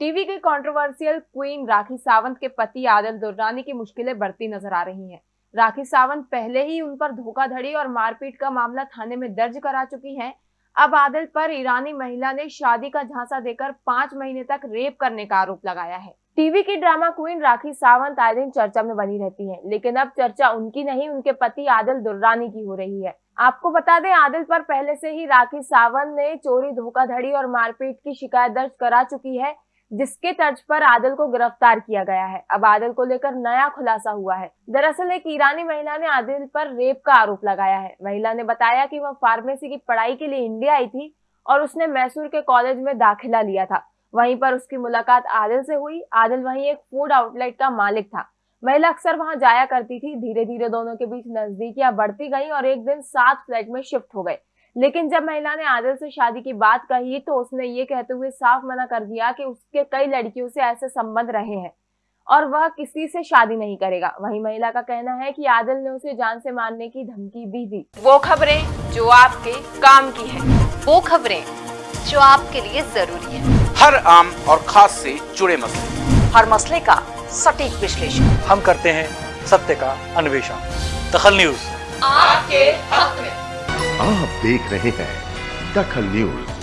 TV की controversial queen Rakhi Sawant के पति आदिल दुर्रानी की मुश्किलें बढ़ती नज़र आ रही हैं। राखी सावंत पहले ही उन पर धोखाधड़ी और मारपीट का मामला थाने में दर्ज करा चुकी हैं। अब आदिल पर ईरानी महिला ने शादी का झांसा देकर पाँच महीने तक रेप करने का आरोप लगाया है टीवी की ड्रामा क्वीन राखी सावंत आए दिन चर्चा में बनी रहती है, लेकिन अब चर्चा उनकी नहीं, उनके पति आदिल दुर्रानी की हो रही है आपको बता दें, आदिल पर पहले से ही राखी सावंत ने चोरी, धोखाधड़ी और मारपीट की शिकायत दर्ज करा चुकी है जिसके तर्ज पर आदिल को गिरफ़्तार किया गया है। अब आदिल को लेकर नया खुलासा हुआ है। दरअसल एक ईरानी महिला ने आदिल पर रेप का आरोप लगाया है। महिला ने बताया कि वह फार्मेसी की पढ़ाई के लिए इंडिया आई थी और उसने मैसूर के कॉलेज में दाखिला लिया था। वहीं पर उसकी मुलाकात आदिल से हुई। आदिल वहीं एक फ़ूड आउटलेट का मालिक था। महिला अक्सर वहाँ जाया करती थी। धीरे धीरे दोनों के बीच नजदीकियाँ बढ़ती गई और एक दिन सात फ्लैट में शिफ्ट हो गए। लेकिन जब महिला ने आदिल से शादी की बात कही तो उसने ये कहते हुए साफ़ मना कर दिया कि उसके कई लड़कियों से ऐसे संबंध रहे हैं और वह किसी से शादी नहीं करेगा। वही महिला का कहना है कि आदिल ने उसे जान से मारने की धमकी भी दी। वो खबरें जो आपके काम की है। वो खबरें जो आपके लिए ज़रूरी है। हर आम और खास से जुड़े मसले। हर मसले का सटीक विश्लेषण। हम करते हैं सत्य का अन्वेषण। दखल न्यूज़। आपके हक में। आप देख रहे हैं दखल न्यूज़।